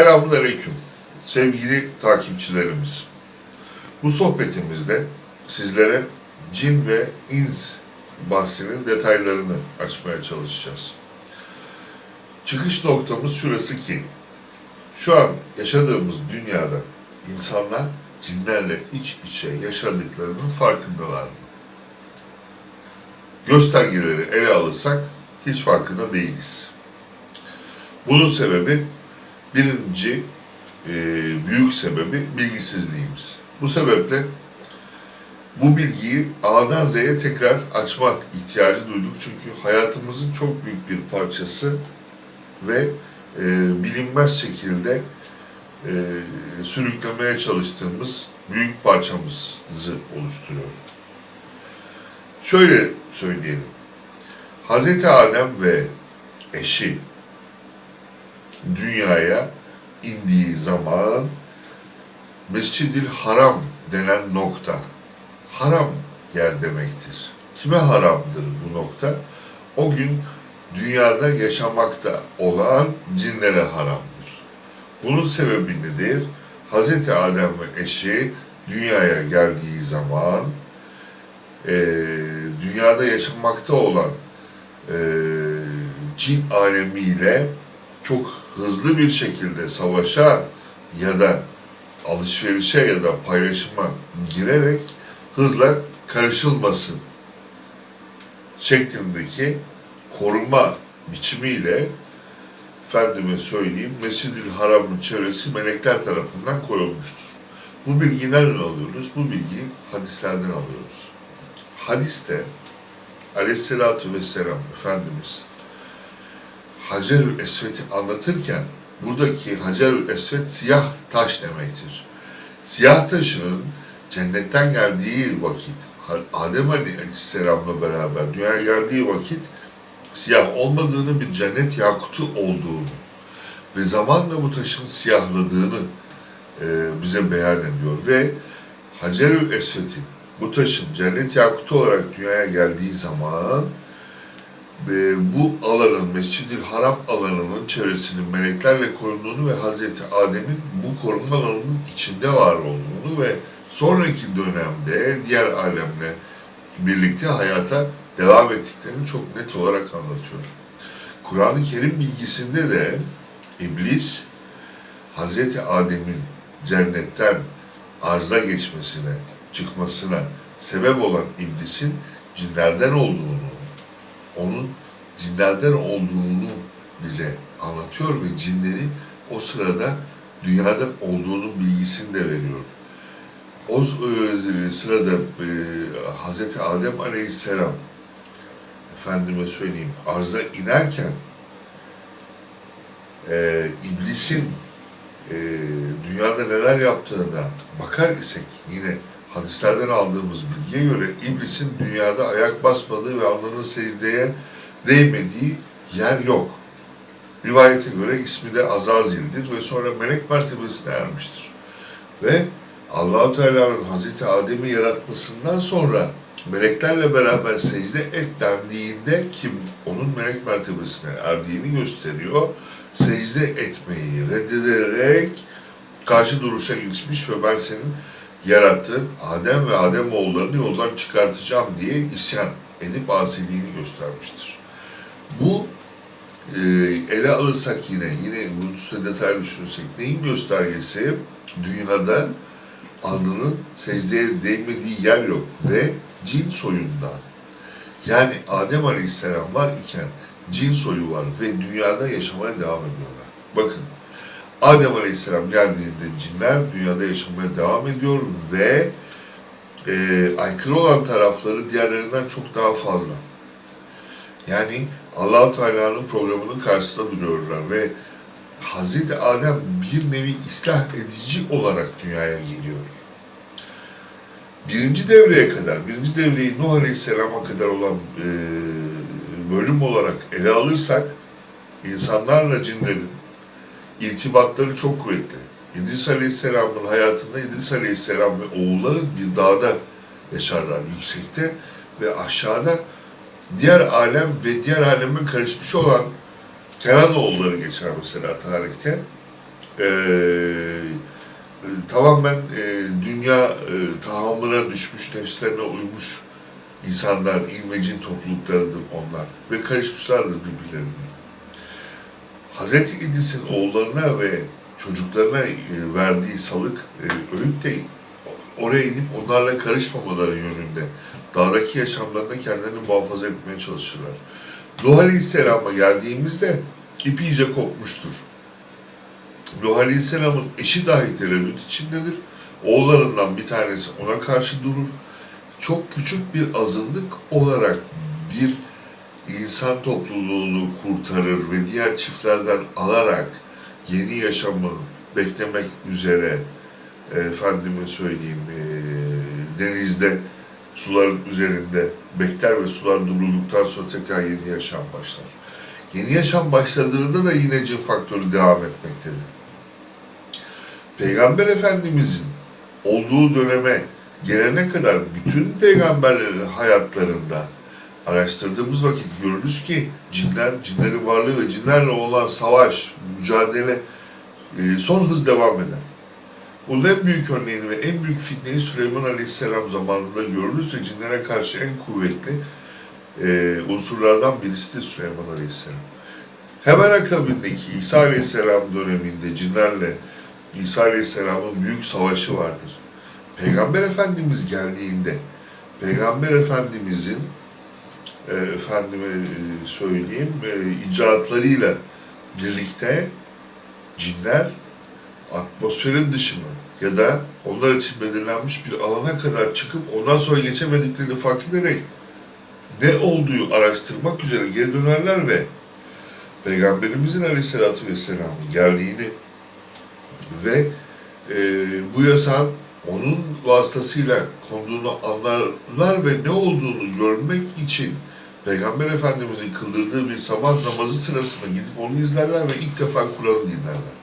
Selamünaleyküm sevgili takipçilerimiz. Bu sohbetimizde sizlere cin ve ins bahsinin detaylarını açmaya çalışacağız. Çıkış noktamız şurası ki, şu an yaşadığımız dünyada insanlar cinlerle iç içe yaşadıklarının farkındalar mı? Göstergeleri ele alırsak hiç farkında değiliz. Bunun sebebi birinci e, büyük sebebi bilgisizliğimiz. Bu sebeple bu bilgiyi A'dan Z'ye tekrar açmak ihtiyacı duyduk. Çünkü hayatımızın çok büyük bir parçası ve e, bilinmez şekilde e, sürüklemeye çalıştığımız büyük parçamızı oluşturuyor. Şöyle söyleyelim. Hazreti Adem ve eşi dünyaya indiği zaman Mescid-i Haram denen nokta haram yer demektir. Kime haramdır bu nokta? O gün dünyada yaşamakta olan cinlere haramdır. Bunun sebebi nedir? Hz. Adem ve eşi dünyaya geldiği zaman e, dünyada yaşamakta olan e, cin alemiyle çok hızlı bir şekilde savaşa ya da alışverişe ya da paylaşıma girerek hızla karışılmasın şeklindeki koruma biçimiyle efendime söyleyeyim Mescid-i Haram'ın çevresi melekler tarafından korunmuştur. Bu bilgiyi nereden alıyoruz? Bu bilgiyi hadislerden alıyoruz. Hadiste aleyhissalatü vesselam Efendimiz Hacerül Esved'i anlatırken buradaki Hacerül Esved siyah taş demektir. Siyah taşının cennetten geldiği vakit Adem Aleyhisselam'la beraber dünyaya geldiği vakit siyah olmadığını bir cennet yakutu olduğunu ve zamanla bu taşın siyahladığını e, bize beyan ediyor ve Hacerül Esved'in bu taşın cennet yakutu olarak dünyaya geldiği zaman ve bu alanın, Mescid-i Haram alanının çevresinin meleklerle korunduğunu ve Hazreti Adem'in bu korunma alanının içinde var olduğunu ve sonraki dönemde diğer alemle birlikte hayata devam ettiklerini çok net olarak anlatıyor. Kur'an-ı Kerim bilgisinde de İblis, Hazreti Adem'in cennetten arza geçmesine, çıkmasına sebep olan iblisin cinlerden olduğunu, onun cinlerden olduğunu bize anlatıyor ve cinlerin o sırada dünyada olduğunu bilgisini de veriyor. O e, sırada e, Hz. Adem Aleyhisselam efendime söyleyeyim arza inerken e, iblisin e, dünyada neler yaptığına bakar isek yine hadislerden aldığımız bilgiye göre iblisin dünyada ayak basmadığı ve alnının secdeye değmediği yer yok. Rivayete göre ismi de Azazil'dir ve sonra melek mertebesine ermiştir. Ve Allahu Teala'nın Hazreti Adem'i yaratmasından sonra meleklerle beraber secde et dendiğinde ki onun melek mertebesine erdiğini gösteriyor. Secde etmeyi reddederek karşı duruşa geçmiş ve ben senin yarattığın Adem ve Adem oğullarını yoldan çıkartacağım diye isyan edip asiliğini göstermiştir. Bu e, ele alırsak yine, yine bunun üstüne detaylı düşünürsek neyin göstergesi? Dünyada alnının secdeye değmediği yer yok ve cin soyundan. Yani Adem Aleyhisselam var iken cin soyu var ve dünyada yaşamaya devam ediyorlar. Bakın Adem Aleyhisselam geldiğinde cinler dünyada yaşamaya devam ediyor ve e, aykırı olan tarafları diğerlerinden çok daha fazla. Yani Allahu Teala'nın programının karşısında duruyorlar ve Hazreti Adem bir nevi ıslah edici olarak dünyaya geliyor. Birinci devreye kadar, birinci devreyi Nuh Aleyhisselam'a kadar olan e, bölüm olarak ele alırsak, insanlarla cinlerin irtibatları çok kuvvetli. İdris Aleyhisselam'ın hayatında İdris Aleyhisselam ve oğulları bir dağda yaşarlar yüksekte ve aşağıda diğer alem ve diğer alemin karışmış olan Kenan oğulları geçer mesela tarihte. e, e, tamamen e, dünya e, tahammüne düşmüş, nefslerine uymuş insanlar, ilmecin topluluklarıdır onlar ve karışmışlardır birbirlerine. Hz. İdris'in oğullarına ve çocuklarına e, verdiği salık, e, öğüt de oraya inip onlarla karışmamaları yönünde. Dağdaki yaşamlarında kendilerini muhafaza etmeye çalışırlar. Nuh Aleyhisselam'a geldiğimizde ip iyice kopmuştur. Nuh Aleyhisselam'ın eşi dahi tereddüt içindedir. Oğullarından bir tanesi ona karşı durur. Çok küçük bir azınlık olarak bir insan topluluğunu kurtarır ve diğer çiftlerden alarak yeni yaşamı beklemek üzere efendime söyleyeyim e, denizde suların üzerinde bekler ve sular durulduktan sonra tekrar yeni yaşam başlar. Yeni yaşam başladığında da yine cin faktörü devam etmektedir. Peygamber Efendimizin olduğu döneme gelene kadar bütün peygamberlerin hayatlarında araştırdığımız vakit görürüz ki cinler, cinlerin varlığı ve cinlerle olan savaş, mücadele e, son hız devam eder. Bunun en büyük örneğini ve en büyük fitneyi Süleyman Aleyhisselam zamanında görürüz ve cinlere karşı en kuvvetli e, unsurlardan birisidir Süleyman Aleyhisselam. Hemen akabindeki İsa Aleyhisselam döneminde cinlerle İsa Aleyhisselam'ın büyük savaşı vardır. Peygamber Efendimiz geldiğinde Peygamber Efendimizin e, efendime söyleyeyim e, icraatlarıyla birlikte cinler atmosferin dışına ya da onlar için belirlenmiş bir alana kadar çıkıp ondan sonra geçemediklerini fark ederek ne olduğu araştırmak üzere geri dönerler ve Peygamberimizin Aleyhisselatü Vesselam'ın geldiğini ve e, bu yasağın onun vasıtasıyla konduğunu anlarlar ve ne olduğunu görmek için Peygamber Efendimizin kıldırdığı bir sabah namazı sırasında gidip onu izlerler ve ilk defa Kur'an'ı dinlerler.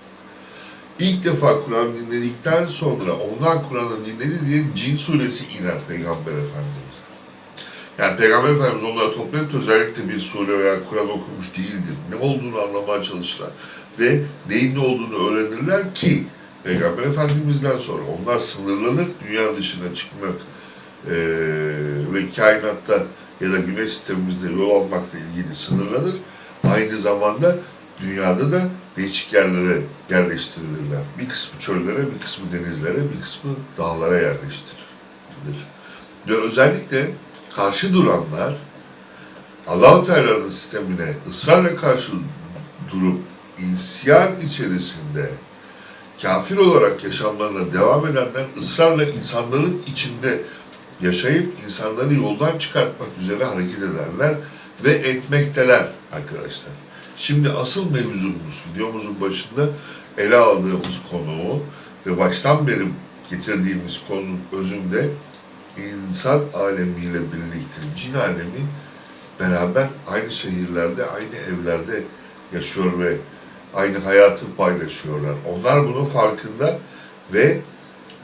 İlk defa Kur'an dinledikten sonra ondan Kur'an'ı dinledi diye Cin suresi iner Peygamber Efendimiz'e. Yani Peygamber Efendimiz onları toplayıp özellikle bir sure veya Kur'an okumuş değildir. Ne olduğunu anlamaya çalışırlar. Ve neyin ne olduğunu öğrenirler ki Peygamber Efendimiz'den sonra onlar sınırlanır, dünya dışına çıkmak e, ve kainatta ya da güneş sistemimizde yol almakla ilgili sınırlanır. Aynı zamanda dünyada da değişik yerlere yerleştirilirler. Bir kısmı çöllere, bir kısmı denizlere, bir kısmı dağlara yerleştirilir. Ve özellikle karşı duranlar Allah-u Teala'nın sistemine ısrarla karşı durup isyan içerisinde kafir olarak yaşamlarına devam edenler ısrarla insanların içinde yaşayıp insanları yoldan çıkartmak üzere hareket ederler ve etmekteler arkadaşlar. Şimdi asıl mevzumuz videomuzun başında ele aldığımız konu ve baştan beri getirdiğimiz konunun özünde insan alemiyle birlikte cin alemi beraber aynı şehirlerde, aynı evlerde yaşıyor ve aynı hayatı paylaşıyorlar. Onlar bunun farkında ve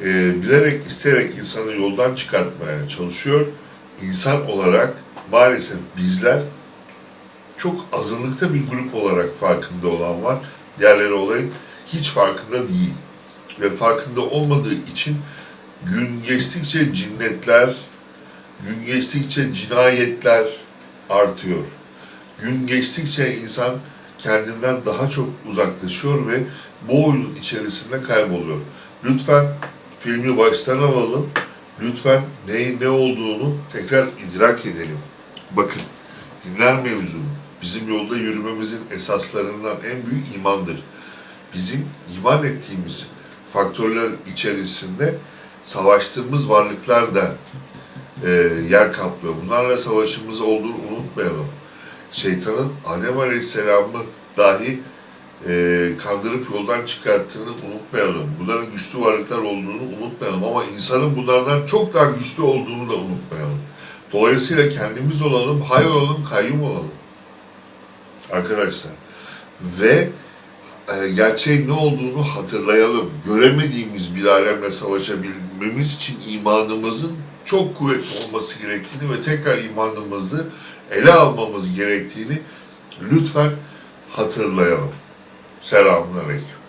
e, bilerek, isteyerek insanı yoldan çıkartmaya çalışıyor. İnsan olarak maalesef bizler çok azınlıkta bir grup olarak farkında olan var. Diğerleri olayın hiç farkında değil. Ve farkında olmadığı için gün geçtikçe cinnetler, gün geçtikçe cinayetler artıyor. Gün geçtikçe insan kendinden daha çok uzaklaşıyor ve bu oyunun içerisinde kayboluyor. Lütfen filmi baştan alalım. Lütfen neyin ne olduğunu tekrar idrak edelim. Bakın, dinler mevzunu bizim yolda yürümemizin esaslarından en büyük imandır. Bizim iman ettiğimiz faktörler içerisinde savaştığımız varlıklar da e, yer kaplıyor. Bunlarla savaşımız olduğunu unutmayalım. Şeytanın Adem Aleyhisselam'ı dahi e, kandırıp yoldan çıkarttığını unutmayalım. Bunların güçlü varlıklar olduğunu unutmayalım ama insanın bunlardan çok daha güçlü olduğunu da unutmayalım. Dolayısıyla kendimiz olalım, hay olalım, kayyum olalım. Arkadaşlar. Ve e, gerçeğin ne olduğunu hatırlayalım. Göremediğimiz bir alemle savaşabilmemiz için imanımızın çok kuvvetli olması gerektiğini ve tekrar imanımızı ele almamız gerektiğini lütfen hatırlayalım. Selamun Aleyküm.